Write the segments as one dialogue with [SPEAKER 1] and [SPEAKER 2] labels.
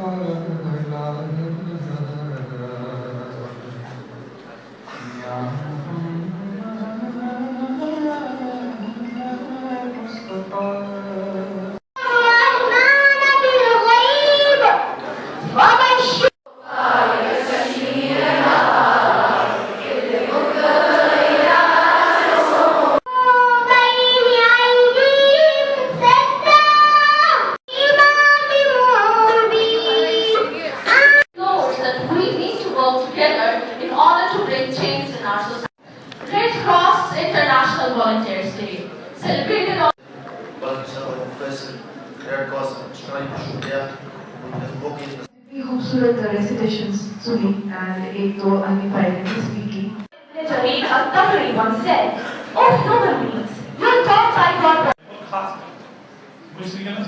[SPEAKER 1] بالغيب
[SPEAKER 2] together in order to bring change in our society. Red Cross International Volunteers Day celebrated on
[SPEAKER 3] oh, we
[SPEAKER 4] hope Surat the recitations Sunni and ek do unifyingly speaking.
[SPEAKER 2] Jameed Al-Tabari once said, Oh human beings, you thought I got...
[SPEAKER 5] Muslims,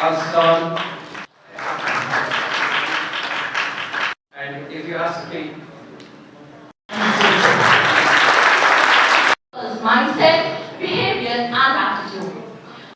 [SPEAKER 5] Aslan. And
[SPEAKER 6] if you ask me,